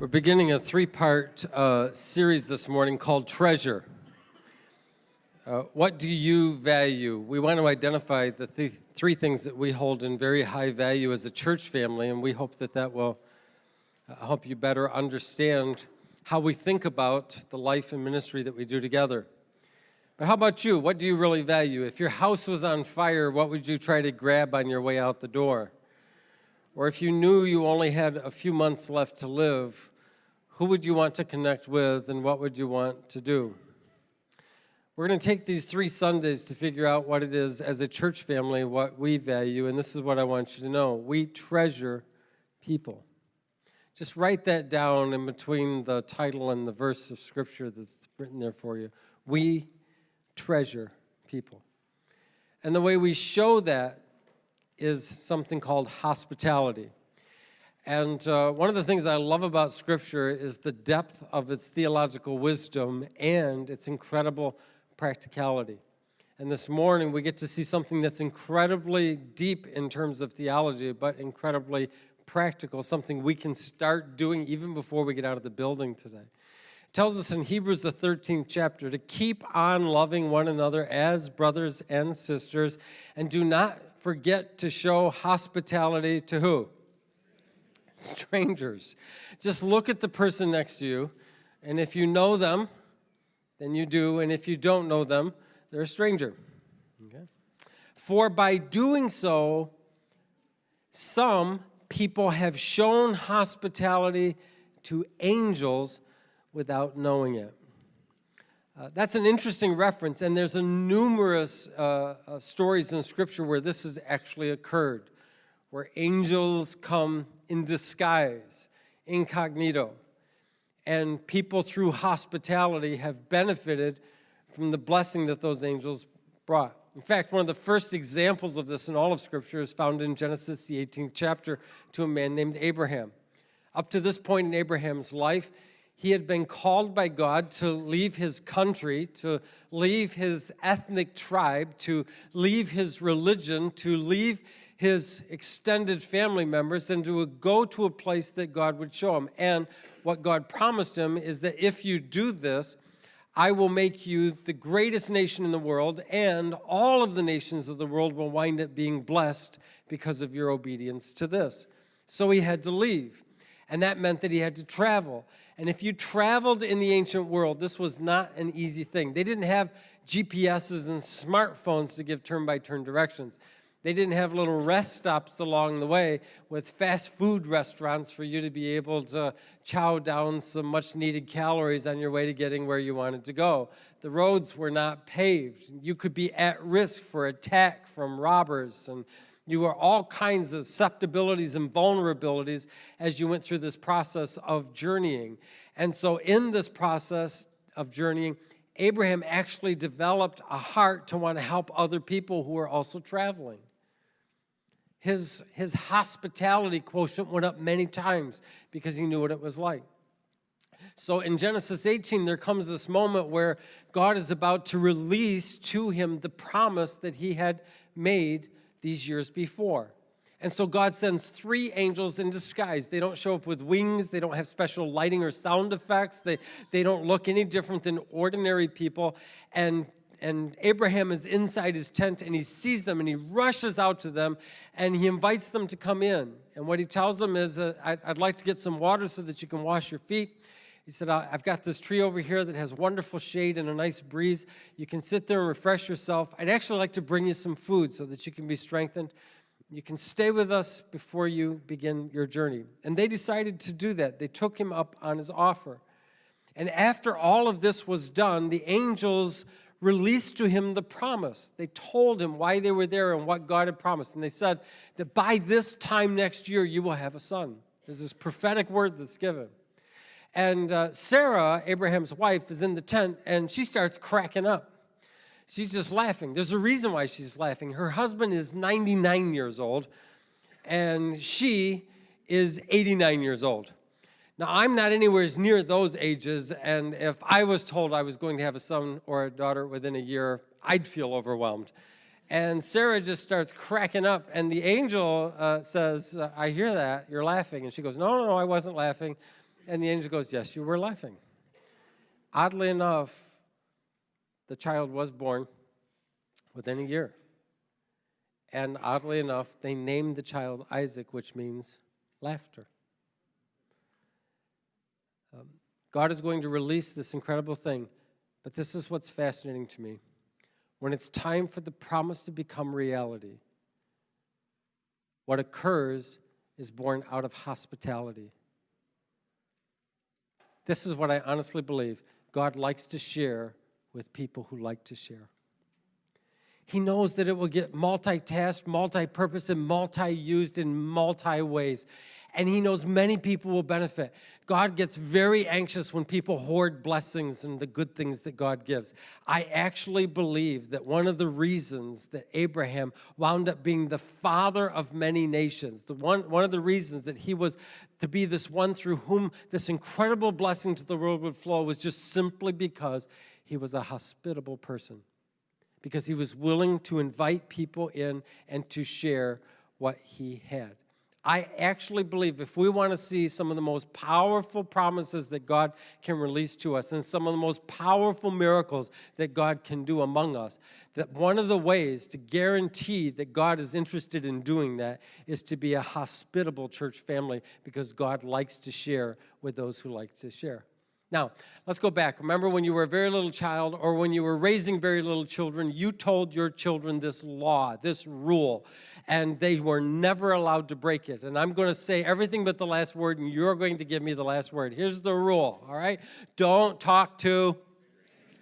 We're beginning a three-part uh, series this morning called Treasure. Uh, what do you value? We want to identify the th three things that we hold in very high value as a church family, and we hope that that will uh, help you better understand how we think about the life and ministry that we do together. But how about you? What do you really value? If your house was on fire, what would you try to grab on your way out the door? Or if you knew you only had a few months left to live, who would you want to connect with and what would you want to do? We're going to take these three Sundays to figure out what it is as a church family, what we value, and this is what I want you to know. We treasure people. Just write that down in between the title and the verse of scripture that's written there for you. We treasure people. And the way we show that is something called hospitality. And uh, one of the things I love about Scripture is the depth of its theological wisdom and its incredible practicality. And this morning we get to see something that's incredibly deep in terms of theology, but incredibly practical, something we can start doing even before we get out of the building today. It tells us in Hebrews, the 13th chapter, to keep on loving one another as brothers and sisters, and do not forget to show hospitality to who? Strangers. Just look at the person next to you, and if you know them, then you do, and if you don't know them, they're a stranger. Okay? For by doing so, some people have shown hospitality to angels without knowing it. Uh, that's an interesting reference, and there's a numerous uh, uh, stories in Scripture where this has actually occurred, where angels come in disguise, incognito. And people through hospitality have benefited from the blessing that those angels brought. In fact, one of the first examples of this in all of Scripture is found in Genesis, the 18th chapter, to a man named Abraham. Up to this point in Abraham's life, he had been called by God to leave his country, to leave his ethnic tribe, to leave his religion, to leave his extended family members and to go to a place that God would show him. And what God promised him is that if you do this, I will make you the greatest nation in the world, and all of the nations of the world will wind up being blessed because of your obedience to this. So he had to leave, and that meant that he had to travel. And if you traveled in the ancient world, this was not an easy thing. They didn't have GPSs and smartphones to give turn-by-turn -turn directions. They didn't have little rest stops along the way with fast food restaurants for you to be able to chow down some much needed calories on your way to getting where you wanted to go. The roads were not paved. You could be at risk for attack from robbers and you were all kinds of susceptibilities and vulnerabilities as you went through this process of journeying. And so in this process of journeying, Abraham actually developed a heart to want to help other people who are also traveling his, his hospitality quotient went up many times because he knew what it was like. So in Genesis 18, there comes this moment where God is about to release to him the promise that he had made these years before. And so God sends three angels in disguise. They don't show up with wings. They don't have special lighting or sound effects. They, they don't look any different than ordinary people. And and Abraham is inside his tent and he sees them and he rushes out to them and he invites them to come in. And what he tells them is, uh, I'd, I'd like to get some water so that you can wash your feet. He said, I've got this tree over here that has wonderful shade and a nice breeze. You can sit there and refresh yourself. I'd actually like to bring you some food so that you can be strengthened. You can stay with us before you begin your journey. And they decided to do that. They took him up on his offer. And after all of this was done, the angels released to him the promise. They told him why they were there and what God had promised. And they said that by this time next year, you will have a son. There's this prophetic word that's given. And uh, Sarah, Abraham's wife, is in the tent and she starts cracking up. She's just laughing. There's a reason why she's laughing. Her husband is 99 years old and she is 89 years old. Now, I'm not anywhere near those ages, and if I was told I was going to have a son or a daughter within a year, I'd feel overwhelmed. And Sarah just starts cracking up, and the angel uh, says, I hear that, you're laughing. And she goes, no, no, no, I wasn't laughing. And the angel goes, Yes, you were laughing. Oddly enough, the child was born within a year. And oddly enough, they named the child Isaac, which means laughter. Um, God is going to release this incredible thing, but this is what's fascinating to me. When it's time for the promise to become reality, what occurs is born out of hospitality. This is what I honestly believe God likes to share with people who like to share. He knows that it will get multitasked, multi-purpose, and multi-used in multi-ways. And he knows many people will benefit. God gets very anxious when people hoard blessings and the good things that God gives. I actually believe that one of the reasons that Abraham wound up being the father of many nations, the one, one of the reasons that he was to be this one through whom this incredible blessing to the world would flow was just simply because he was a hospitable person because he was willing to invite people in and to share what he had. I actually believe if we want to see some of the most powerful promises that God can release to us and some of the most powerful miracles that God can do among us, that one of the ways to guarantee that God is interested in doing that is to be a hospitable church family because God likes to share with those who like to share. Now, let's go back. Remember when you were a very little child or when you were raising very little children, you told your children this law, this rule, and they were never allowed to break it. And I'm going to say everything but the last word, and you're going to give me the last word. Here's the rule, all right? Don't talk to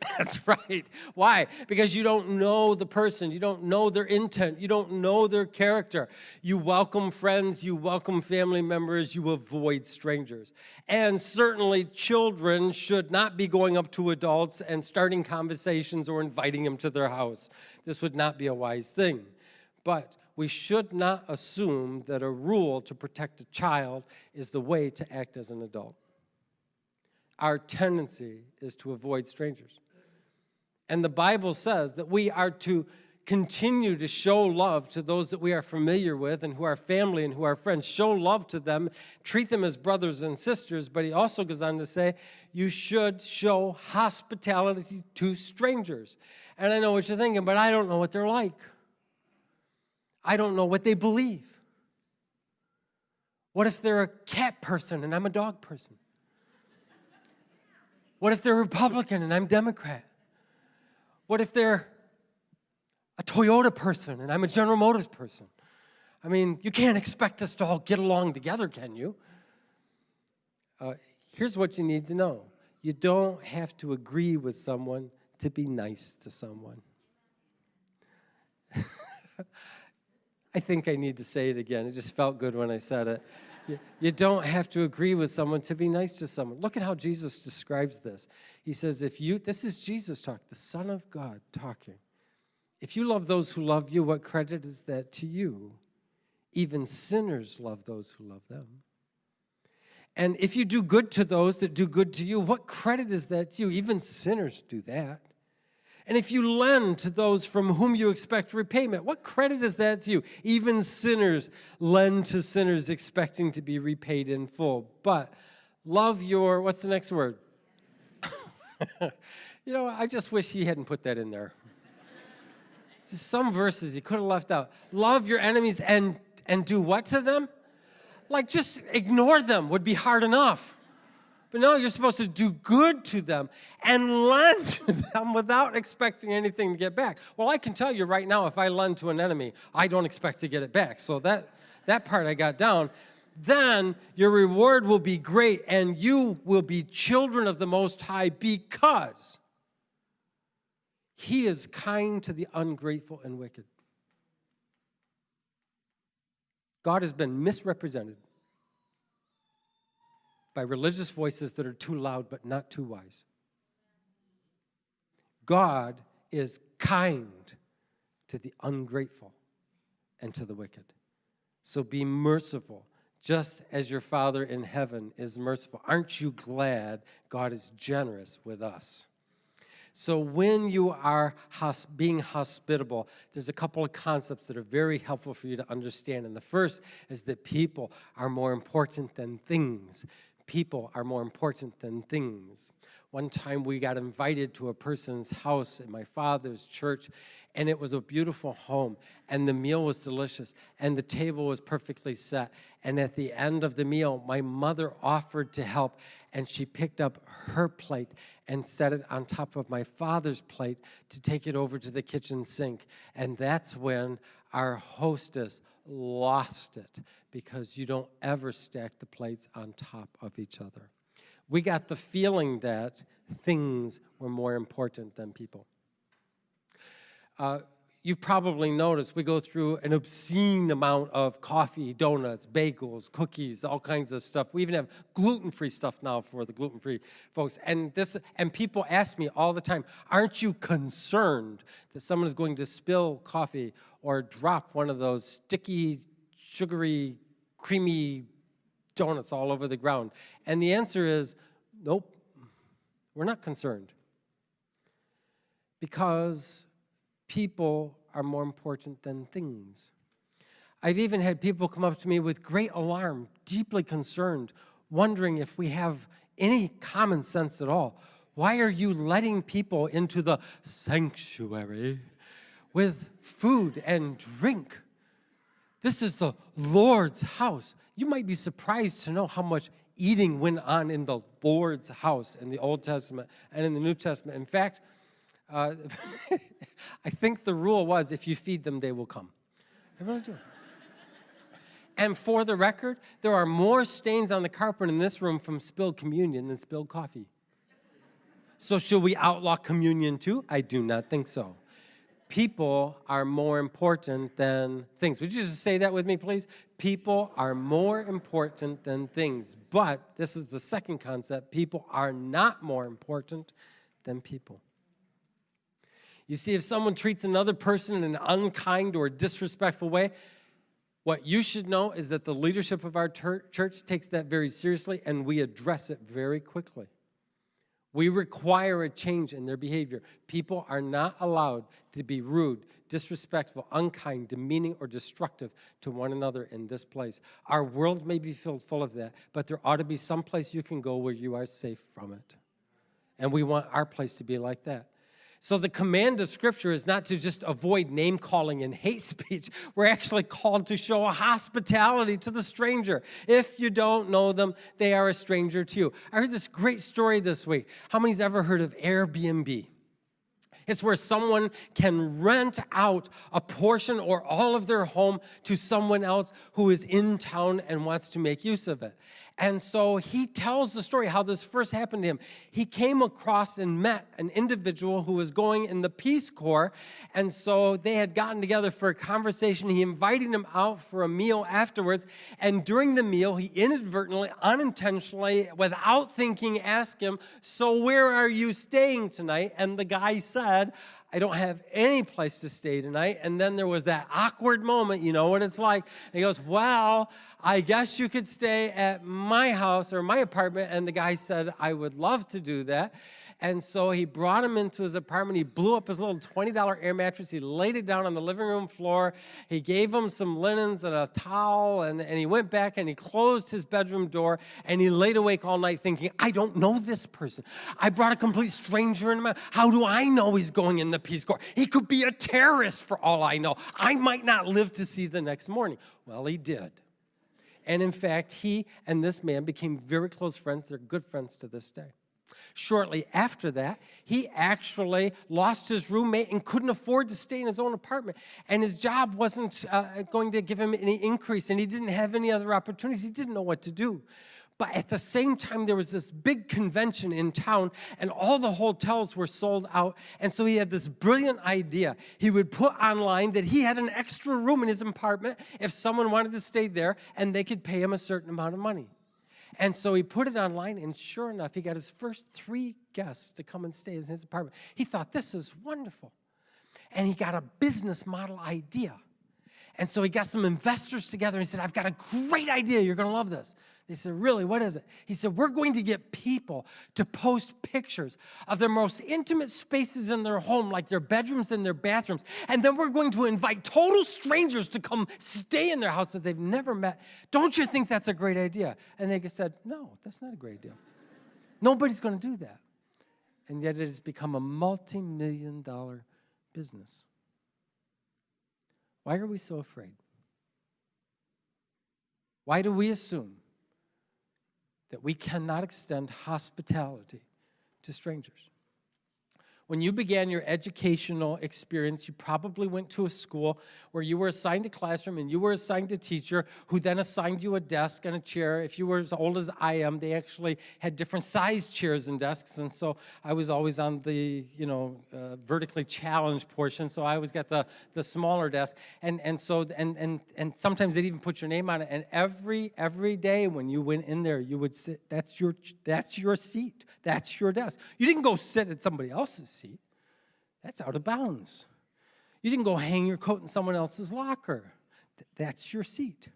That's right. Why? Because you don't know the person. You don't know their intent. You don't know their character. You welcome friends. You welcome family members. You avoid strangers. And certainly children should not be going up to adults and starting conversations or inviting them to their house. This would not be a wise thing. But we should not assume that a rule to protect a child is the way to act as an adult. Our tendency is to avoid strangers. And the Bible says that we are to continue to show love to those that we are familiar with and who are family and who are friends. Show love to them, treat them as brothers and sisters, but he also goes on to say, you should show hospitality to strangers. And I know what you're thinking, but I don't know what they're like. I don't know what they believe. What if they're a cat person and I'm a dog person? What if they're Republican and I'm Democrat? What if they're a Toyota person and I'm a General Motors person? I mean, you can't expect us to all get along together, can you? Uh, here's what you need to know. You don't have to agree with someone to be nice to someone. I think I need to say it again. It just felt good when I said it. You, you don't have to agree with someone to be nice to someone. Look at how Jesus describes this. He says, if you, this is Jesus talk, the Son of God talking. If you love those who love you, what credit is that to you? Even sinners love those who love them. And if you do good to those that do good to you, what credit is that to you? Even sinners do that. And if you lend to those from whom you expect repayment, what credit is that to you? Even sinners lend to sinners expecting to be repaid in full. But love your, what's the next word? you know, I just wish he hadn't put that in there. Some verses he could have left out. Love your enemies and, and do what to them? Like just ignore them would be hard enough. But no, you're supposed to do good to them and lend to them without expecting anything to get back. Well, I can tell you right now, if I lend to an enemy, I don't expect to get it back. So that, that part I got down. Then your reward will be great and you will be children of the Most High because he is kind to the ungrateful and wicked. God has been misrepresented by religious voices that are too loud but not too wise. God is kind to the ungrateful and to the wicked. So be merciful, just as your Father in heaven is merciful. Aren't you glad God is generous with us? So when you are being hospitable, there's a couple of concepts that are very helpful for you to understand. And the first is that people are more important than things people are more important than things. One time we got invited to a person's house in my father's church, and it was a beautiful home, and the meal was delicious, and the table was perfectly set. And at the end of the meal, my mother offered to help, and she picked up her plate and set it on top of my father's plate to take it over to the kitchen sink. And that's when our hostess lost it because you don't ever stack the plates on top of each other. We got the feeling that things were more important than people. Uh, you've probably noticed we go through an obscene amount of coffee, donuts, bagels, cookies, all kinds of stuff. We even have gluten-free stuff now for the gluten-free folks. And this and people ask me all the time, aren't you concerned that someone is going to spill coffee or drop one of those sticky, sugary, creamy donuts all over the ground? And the answer is, nope, we're not concerned. Because people are more important than things. I've even had people come up to me with great alarm, deeply concerned, wondering if we have any common sense at all. Why are you letting people into the sanctuary with food and drink? This is the Lord's house. You might be surprised to know how much eating went on in the Lord's house in the Old Testament and in the New Testament. In fact, uh, I think the rule was if you feed them, they will come. Really do. And for the record, there are more stains on the carpet in this room from spilled communion than spilled coffee. So should we outlaw communion too? I do not think so. People are more important than things. Would you just say that with me, please? People are more important than things. But this is the second concept. People are not more important than people. You see, if someone treats another person in an unkind or disrespectful way, what you should know is that the leadership of our church takes that very seriously and we address it very quickly. We require a change in their behavior. People are not allowed to be rude, disrespectful, unkind, demeaning, or destructive to one another in this place. Our world may be filled full of that, but there ought to be some place you can go where you are safe from it. And we want our place to be like that. So the command of Scripture is not to just avoid name calling and hate speech. We're actually called to show hospitality to the stranger. If you don't know them, they are a stranger to you. I heard this great story this week. How many's ever heard of Airbnb? It's where someone can rent out a portion or all of their home to someone else who is in town and wants to make use of it. And so he tells the story how this first happened to him. He came across and met an individual who was going in the Peace Corps. And so they had gotten together for a conversation. He invited him out for a meal afterwards. And during the meal, he inadvertently, unintentionally, without thinking, asked him, So where are you staying tonight? And the guy said, I don't have any place to stay tonight. And then there was that awkward moment, you know what it's like. And he goes, well, I guess you could stay at my house or my apartment. And the guy said, I would love to do that. And so he brought him into his apartment. He blew up his little $20 air mattress. He laid it down on the living room floor. He gave him some linens and a towel, and, and he went back and he closed his bedroom door and he laid awake all night thinking, I don't know this person. I brought a complete stranger into my How do I know he's going in the Peace Corps? He could be a terrorist for all I know. I might not live to see the next morning. Well, he did. And in fact, he and this man became very close friends. They're good friends to this day. Shortly after that, he actually lost his roommate and couldn't afford to stay in his own apartment. And his job wasn't uh, going to give him any increase, and he didn't have any other opportunities. He didn't know what to do. But at the same time, there was this big convention in town, and all the hotels were sold out. And so he had this brilliant idea. He would put online that he had an extra room in his apartment if someone wanted to stay there, and they could pay him a certain amount of money. And so he put it online, and sure enough, he got his first three guests to come and stay in his apartment. He thought, this is wonderful. And he got a business model idea. And so he got some investors together and he said, I've got a great idea. You're going to love this. They said, really, what is it? He said, we're going to get people to post pictures of their most intimate spaces in their home, like their bedrooms and their bathrooms. And then we're going to invite total strangers to come stay in their house that they've never met. Don't you think that's a great idea? And they said, no, that's not a great idea. Nobody's going to do that. And yet it has become a multi-million dollar business. Why are we so afraid? Why do we assume that we cannot extend hospitality to strangers? When you began your educational experience, you probably went to a school where you were assigned a classroom and you were assigned a teacher who then assigned you a desk and a chair. If you were as old as I am, they actually had different size chairs and desks. And so I was always on the, you know, uh, vertically challenged portion. So I always got the, the smaller desk. And, and so, and, and, and sometimes they'd even put your name on it. And every, every day when you went in there, you would sit, that's your, that's your seat. That's your desk. You didn't go sit at somebody else's seat. That's out of bounds. You didn't go hang your coat in someone else's locker. That's your seat.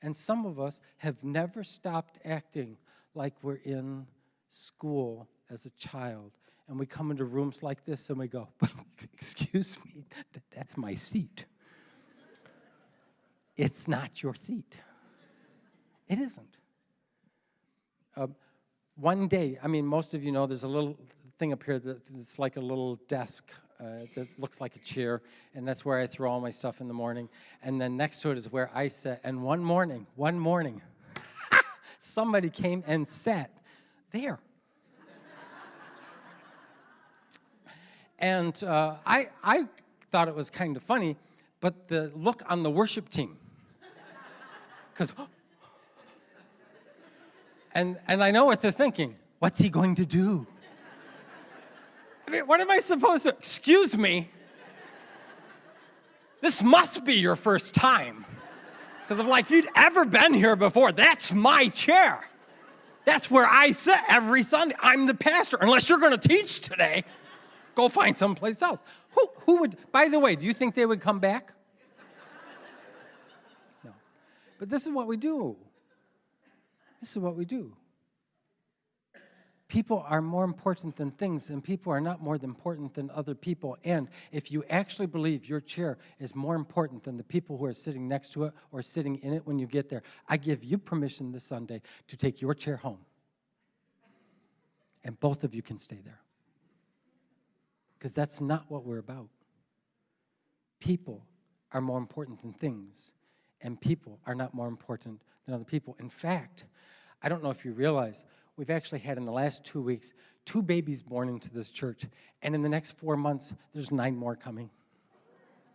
And some of us have never stopped acting like we're in school as a child. And we come into rooms like this and we go, excuse me, that's my seat. It's not your seat. It isn't. Um, one day, I mean, most of you know there's a little thing up here that's like a little desk uh, that looks like a chair, and that's where I throw all my stuff in the morning. And then next to it is where I sit. And one morning, one morning, somebody came and sat there. and uh, I, I thought it was kind of funny, but the look on the worship team, because, and, and I know what they're thinking. What's he going to do? Mean, what am I supposed to, excuse me? This must be your first time. Because I'm like, if you'd ever been here before, that's my chair. That's where I sit every Sunday. I'm the pastor. Unless you're going to teach today, go find someplace else. Who, who would, by the way, do you think they would come back? No. But this is what we do. This is what we do. People are more important than things, and people are not more important than other people. And if you actually believe your chair is more important than the people who are sitting next to it or sitting in it when you get there, I give you permission this Sunday to take your chair home. And both of you can stay there. Because that's not what we're about. People are more important than things, and people are not more important than other people. In fact, I don't know if you realize, we've actually had in the last two weeks, two babies born into this church. And in the next four months, there's nine more coming.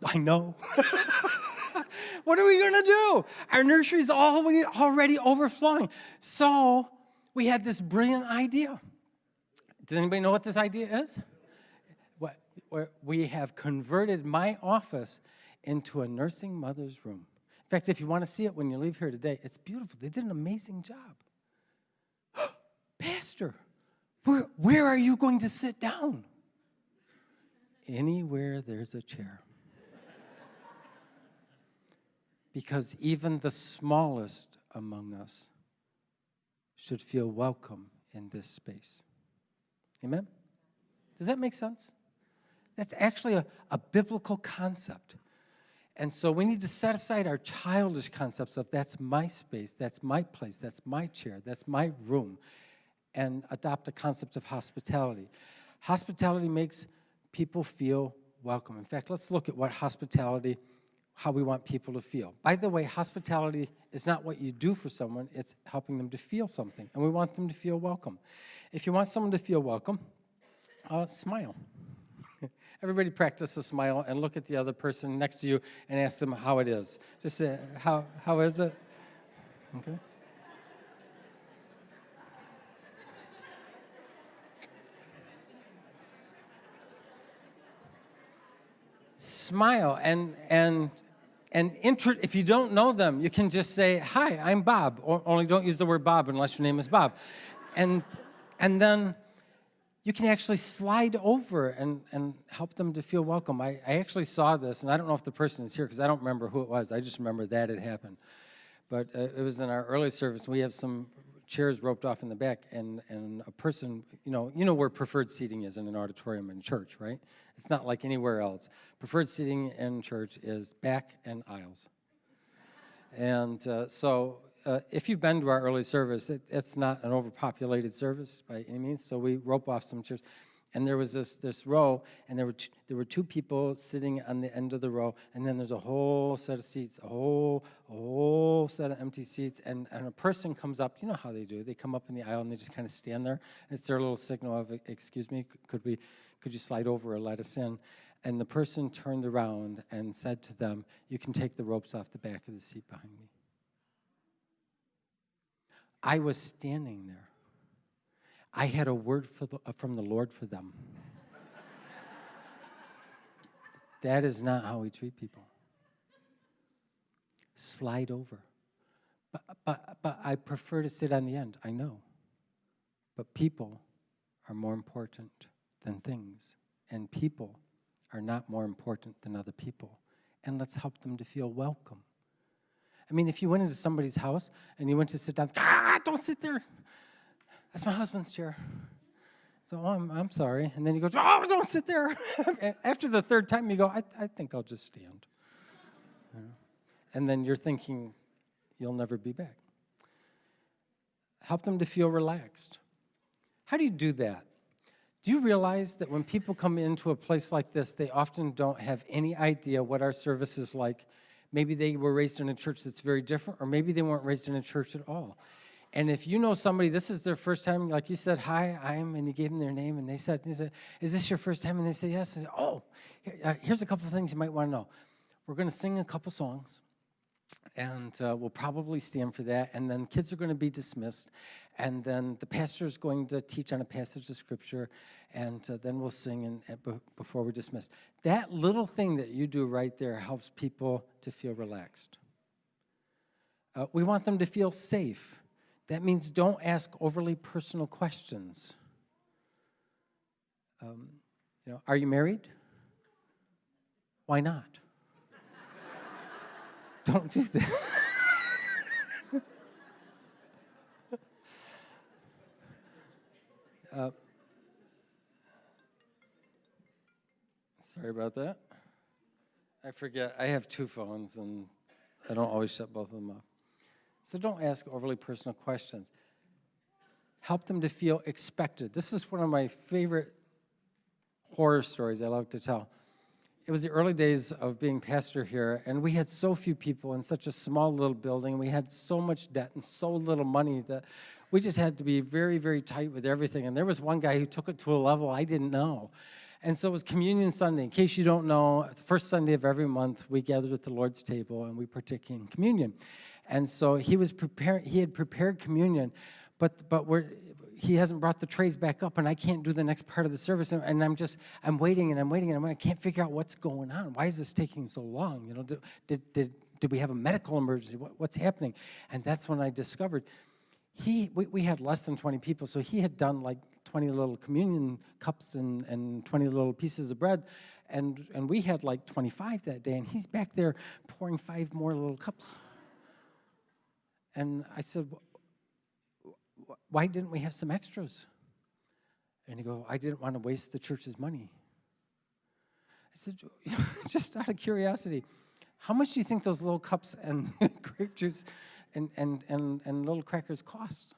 I know. what are we going to do? Our nursery's all already overflowing. So we had this brilliant idea. Does anybody know what this idea is? What, we have converted my office into a nursing mother's room. In fact, if you want to see it when you leave here today, it's beautiful. They did an amazing job. Pastor, where, where are you going to sit down? Anywhere there's a chair. because even the smallest among us should feel welcome in this space. Amen? Does that make sense? That's actually a, a biblical concept. And so we need to set aside our childish concepts of that's my space, that's my place, that's my chair, that's my room, and adopt a concept of hospitality. Hospitality makes people feel welcome. In fact, let's look at what hospitality, how we want people to feel. By the way, hospitality is not what you do for someone, it's helping them to feel something, and we want them to feel welcome. If you want someone to feel welcome, uh, smile. Everybody practice a smile and look at the other person next to you and ask them how it is. Just say, how, how is it? Okay. Smile and, and, and if you don't know them, you can just say, hi, I'm Bob. Only don't use the word Bob unless your name is Bob. And, and then you can actually slide over and, and help them to feel welcome. I, I actually saw this, and I don't know if the person is here because I don't remember who it was. I just remember that it happened. but uh, it was in our early service. We have some chairs roped off in the back, and, and a person, you know, you know where preferred seating is in an auditorium in church, right? It's not like anywhere else. Preferred seating in church is back and aisles. And uh, so uh, if you've been to our early service, it, it's not an overpopulated service by any means, so we rope off some chairs. And there was this, this row, and there were, t- there were two people sitting on the end of the row, and then there's a whole set of seats, a whole, a whole set of empty seats, and, and a person comes up, you know how they do, they come up in the aisle and they just kind of stand there. It's their little signal of, excuse me, could we, could you slide over or let us in? And the person turned around and said to them, you can take the ropes off the back of the seat behind me. I was standing there. I had a word the, uh, from the Lord for them. that is not how we treat people. Slide over. But, but, but I prefer to sit on the end, I know. But people are more important than things, and people are not more important than other people. And let's help them to feel welcome. I mean, if you went into somebody's house and you went to sit down, ah, don't sit there. That's my husband's chair. So oh, I'm, I'm sorry. And then he goes, oh, don't sit there. After the third time, you go, I, I think I'll just stand. And then you're thinking, you'll never be back. Help them to feel relaxed. How do you do that? Do you realize that when people come into a place like this, they often don't have any idea what our service is like Maybe they were raised in a church that's very different, or maybe they weren't raised in a church at all. And if you know somebody, this is their first time, like you said, hi, I'm, and you gave them their name, and they said, they said is this your first time? And they say, yes. Say, oh, uh, here's a couple things you might want to know. We're going to sing a couple songs, and uh, we'll probably stand for that, and then kids are going to be dismissed, and then the pastor is going to teach on a passage of scripture, and uh, then we'll sing and, and before we're dismissed. That little thing that you do right there helps people to feel relaxed. Uh, we want them to feel safe. That means don't ask overly personal questions. Um, you know, are you married? Why not? don't do that. Uh, sorry about that. I forget, I have two phones and I don't always shut both of them off. So don't ask overly personal questions. Help them to feel expected. This is one of my favorite horror stories I love to tell. It was the early days of being pastor here, and we had so few people in such a small little building. We had so much debt and so little money that we just had to be very, very tight with everything. And there was one guy who took it to a level I didn't know. And so it was Communion Sunday. In case you don't know, the first Sunday of every month, we gathered at the Lord's table and we partake in communion. And so he was preparing, he had prepared communion, but, but we're, he hasn't brought the trays back up and I can't do the next part of the service. And, and I'm just, I'm waiting and I'm waiting and I'm, I can't figure out what's going on. Why is this taking so long? You know, did, did, did, did we have a medical emergency? What, what's happening? And that's when I discovered he, we, we had less than 20 people, so he had done like 20 little communion cups and, and 20 little pieces of bread, and, and we had like 25 that day, and he's back there pouring five more little cups. And I said, why didn't we have some extras? And he go, I didn't want to waste the church's money. I said, just out of curiosity, how much do you think those little cups and grape juice and, and, and, and little crackers cost?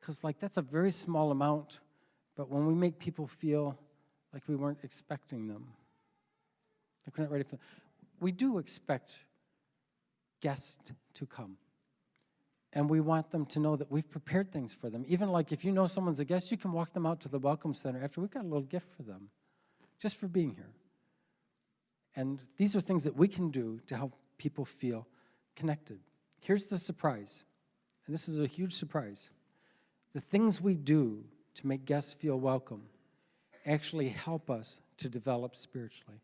Because like that's a very small amount, but when we make people feel like we weren't expecting them, like we're not ready for, we do expect guests to come. And we want them to know that we've prepared things for them. Even like if you know someone's a guest, you can walk them out to the Welcome Center after we've got a little gift for them, just for being here. And these are things that we can do to help people feel connected. Here's the surprise, and this is a huge surprise. The things we do to make guests feel welcome actually help us to develop spiritually.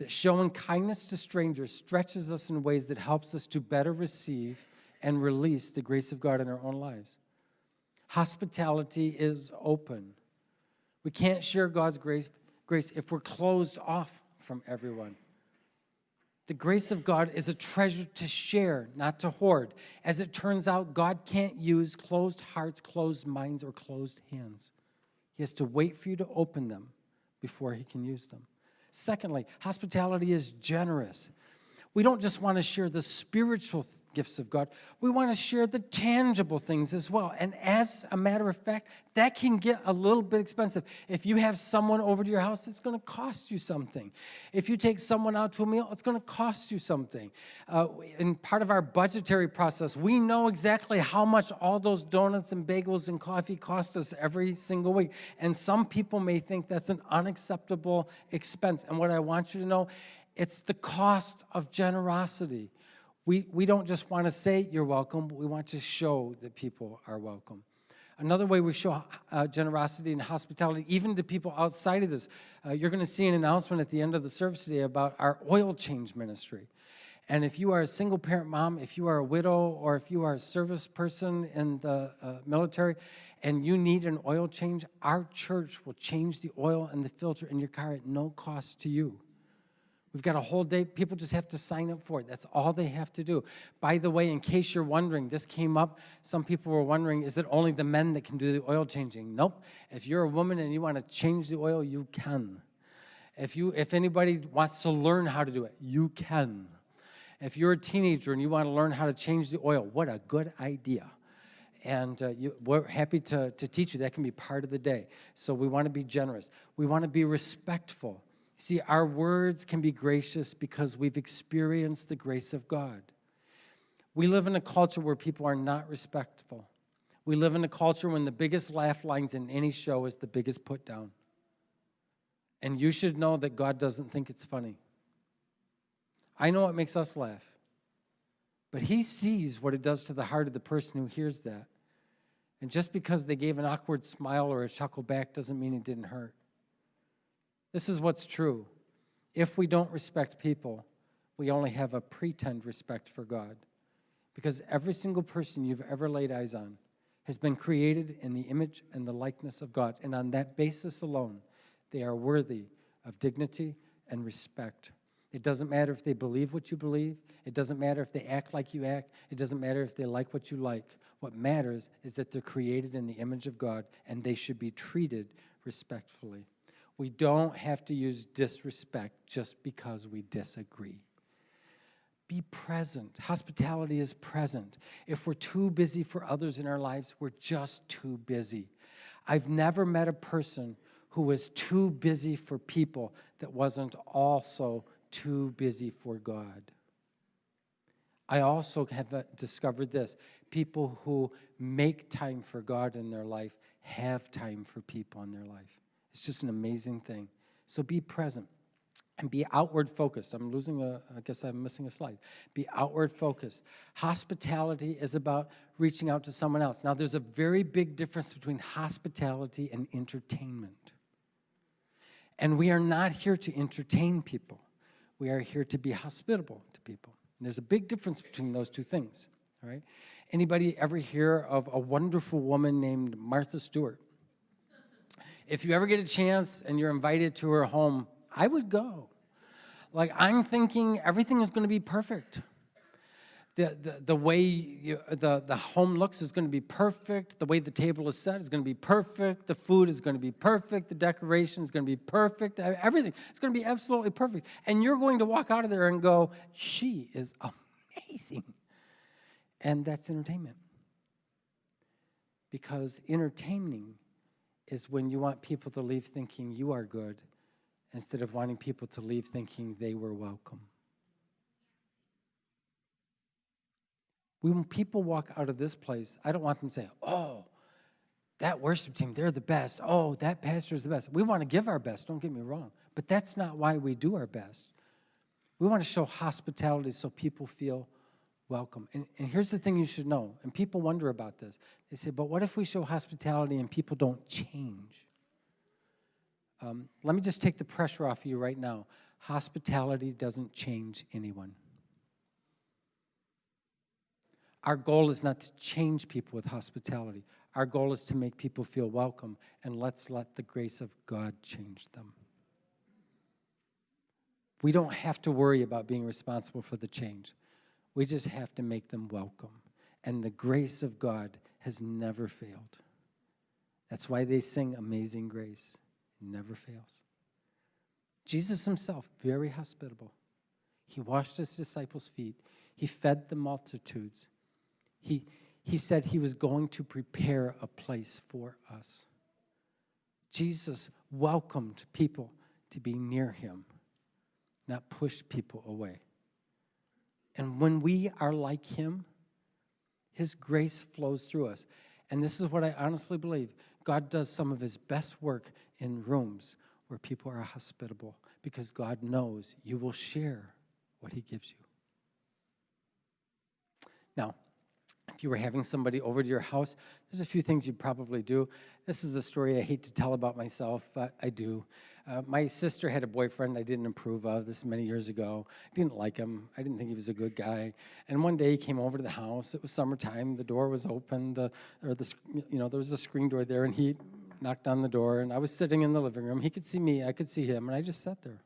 That showing kindness to strangers stretches us in ways that helps us to better receive and release the grace of God in our own lives. Hospitality is open. We can't share God's grace, grace if we're closed off from everyone. The grace of God is a treasure to share, not to hoard. As it turns out, God can't use closed hearts, closed minds, or closed hands. He has to wait for you to open them before he can use them. Secondly, hospitality is generous. We don't just want to share the spiritual gifts of God. We want to share the tangible things as well. And as a matter of fact, that can get a little bit expensive. If you have someone over to your house, it's going to cost you something. If you take someone out to a meal, it's going to cost you something. Uh, in part of our budgetary process, we know exactly how much all those donuts and bagels and coffee cost us every single week. And some people may think that's an unacceptable expense. And what I want you to know, it's the cost of generosity. We, we don't just want to say you're welcome, we want to show that people are welcome. Another way we show uh, generosity and hospitality, even to people outside of this, uh, you're going to see an announcement at the end of the service today about our oil change ministry. And if you are a single parent mom, if you are a widow, or if you are a service person in the uh, military, and you need an oil change, our church will change the oil and the filter in your car at no cost to you. We've got a whole day. People just have to sign up for it. That's all they have to do. By the way, in case you're wondering, this came up. Some people were wondering, is it only the men that can do the oil changing? Nope. If you're a woman and you want to change the oil, you can. If, you, if anybody wants to learn how to do it, you can. If you're a teenager and you want to learn how to change the oil, what a good idea. And uh, you, we're happy to, to teach you. That can be part of the day. So we want to be generous. We want to be respectful. See, our words can be gracious because we've experienced the grace of God. We live in a culture where people are not respectful. We live in a culture when the biggest laugh lines in any show is the biggest put down. And you should know that God doesn't think it's funny. I know it makes us laugh. But he sees what it does to the heart of the person who hears that. And just because they gave an awkward smile or a chuckle back doesn't mean it didn't hurt. This is what's true. If we don't respect people, we only have a pretend respect for God. Because every single person you've ever laid eyes on has been created in the image and the likeness of God. And on that basis alone, they are worthy of dignity and respect. It doesn't matter if they believe what you believe. It doesn't matter if they act like you act. It doesn't matter if they like what you like. What matters is that they're created in the image of God and they should be treated respectfully. We don't have to use disrespect just because we disagree. Be present. Hospitality is present. If we're too busy for others in our lives, we're just too busy. I've never met a person who was too busy for people that wasn't also too busy for God. I also have uh, discovered this. People who make time for God in their life have time for people in their life. It's just an amazing thing. So be present and be outward focused. I'm losing a, I guess I'm missing a slide. Be outward focused. Hospitality is about reaching out to someone else. Now, there's a very big difference between hospitality and entertainment. And we are not here to entertain people. We are here to be hospitable to people. And there's a big difference between those two things, all right? Anybody ever hear of a wonderful woman named Martha Stewart? If you ever get a chance and you're invited to her home, I would go. Like, I'm thinking everything is going to be perfect. The, the, the way you, the, the home looks is going to be perfect. The way the table is set is going to be perfect. The food is going to be perfect. The decoration is going to be perfect. Everything is going to be absolutely perfect. And you're going to walk out of there and go, she is amazing. And that's entertainment. Because entertaining is when you want people to leave thinking you are good instead of wanting people to leave thinking they were welcome. When people walk out of this place, I don't want them to say, oh, that worship team, they're the best. Oh, that pastor is the best. We want to give our best, don't get me wrong. But that's not why we do our best. We want to show hospitality so people feel welcome. And, and here's the thing you should know, and people wonder about this. They say, but what if we show hospitality and people don't change? Um, let me just take the pressure off of you right now. Hospitality doesn't change anyone. Our goal is not to change people with hospitality. Our goal is to make people feel welcome, and let's let the grace of God change them. We don't have to worry about being responsible for the change. We just have to make them welcome. And the grace of God has never failed. That's why they sing Amazing Grace. It never fails. Jesus himself, very hospitable. He washed his disciples' feet. He fed the multitudes. He, he said he was going to prepare a place for us. Jesus welcomed people to be near him, not push people away. And when we are like him, his grace flows through us. And this is what I honestly believe. God does some of his best work in rooms where people are hospitable because God knows you will share what he gives you. Now, if you were having somebody over to your house, there's a few things you'd probably do. This is a story I hate to tell about myself, but I do. Uh, my sister had a boyfriend I didn't approve of. This many years ago. I didn't like him. I didn't think he was a good guy. And one day he came over to the house. It was summertime. The door was open. The or the you know there was a screen door there, and he knocked on the door. And I was sitting in the living room. He could see me. I could see him, and I just sat there.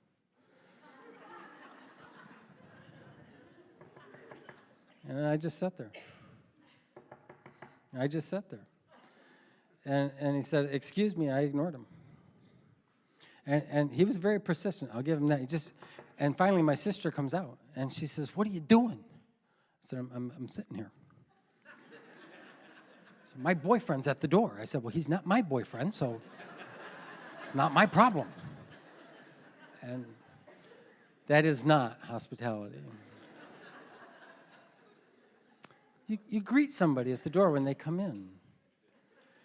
and I just sat there. I just sat there. And, and he said, excuse me, I ignored him. And, and he was very persistent. I'll give him that. He just, and finally my sister comes out and she says, what are you doing? I said, I'm, I'm, I'm sitting here. So my boyfriend's at the door. I said, well, he's not my boyfriend, so it's not my problem. And that is not hospitality. You, you greet somebody at the door when they come in.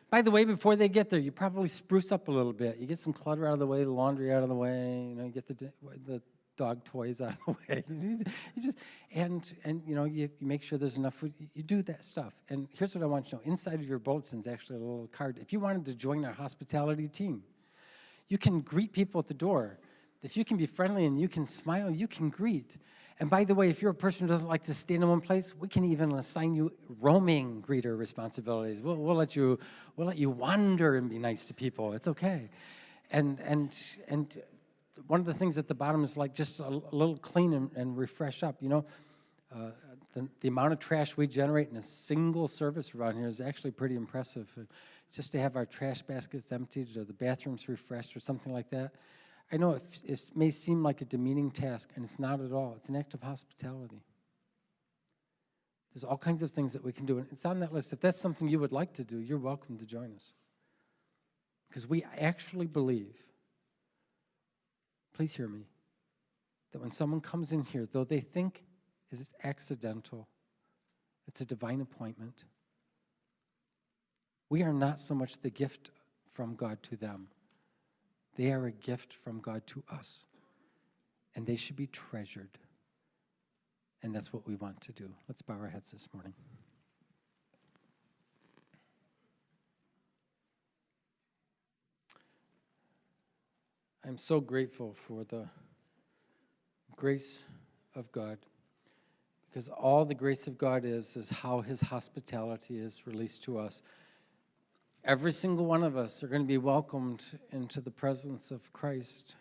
By the way, before they get there, you probably spruce up a little bit. You get some clutter out of the way, the laundry out of the way, you know, you get the, the dog toys out of the way. you just, and, and you know, you, you, make sure there's enough food. You do that stuff. And here's what I want you to know. Inside of your bulletin is actually a little card. If you wanted to join our hospitality team, you can greet people at the door. If you can be friendly and you can smile, you can greet. And by the way, if you're a person who doesn't like to stay in one place, we can even assign you roaming greeter responsibilities. We'll, we'll, let you, we'll let you wander and be nice to people. It's okay. And, and, and one of the things at the bottom is like just a, a little clean and, and, refresh up. You know, uh, the, the amount of trash we generate in a single service around here is actually pretty impressive. Just to have our trash baskets emptied or the bathrooms refreshed or something like that, I know it, it may seem like a demeaning task, and it's not at all. It's an act of hospitality. There's all kinds of things that we can do, and it's on that list. If that's something you would like to do, you're welcome to join us. Because we actually believe, please hear me, that when someone comes in here, though they think it's accidental, it's a divine appointment, we are not so much the gift from God to them they are a gift from God to us, and they should be treasured. And that's what we want to do. Let's bow our heads this morning. I'm so grateful for the grace of God because all the grace of God is is how his hospitality is released to us Every single one of us are going to be welcomed into the presence of Christ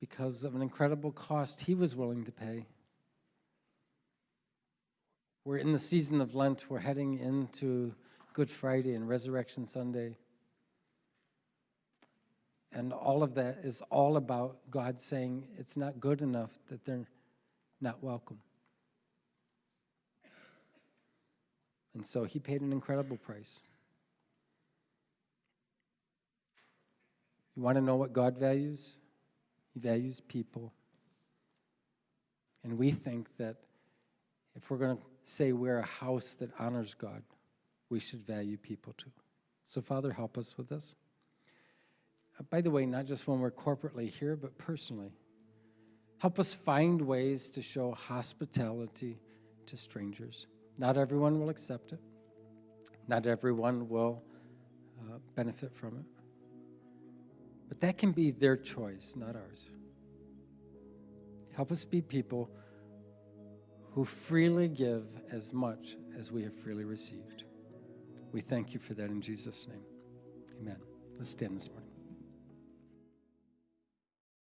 because of an incredible cost he was willing to pay. We're in the season of Lent. We're heading into Good Friday and Resurrection Sunday. And all of that is all about God saying it's not good enough that they're not welcome. And so he paid an incredible price. You want to know what God values? He values people. And we think that if we're going to say we're a house that honors God, we should value people too. So, Father, help us with this. Uh, by the way, not just when we're corporately here, but personally. Help us find ways to show hospitality to strangers. Not everyone will accept it, not everyone will uh, benefit from it. But that can be their choice, not ours. Help us be people who freely give as much as we have freely received. We thank you for that in Jesus' name. Amen. Let's stand this morning.